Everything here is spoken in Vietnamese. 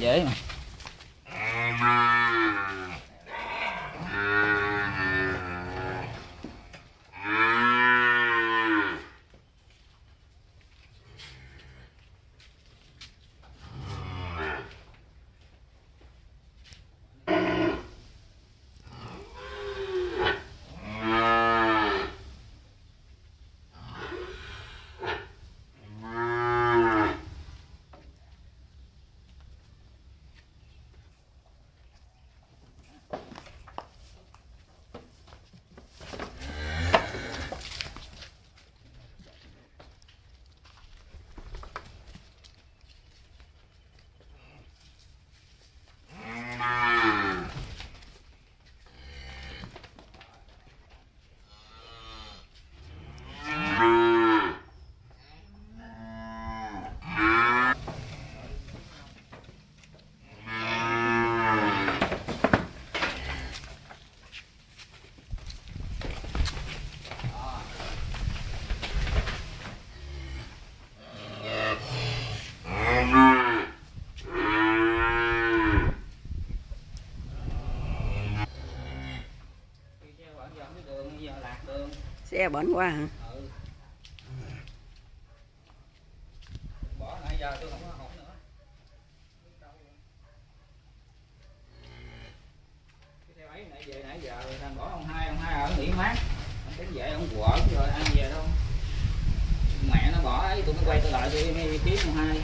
dễ. mà xe bển qua hả Ừ. bỏ nãy giờ tôi không có hỏng nữa cái xe máy nãy về nãy giờ rồi thằng bỏ ông hai ông hai ở nghỉ mát ông tính về ông quở rồi ăn về đâu mẹ nó bỏ ấy tôi mới quay trở lại tôi đi kiếm ông hai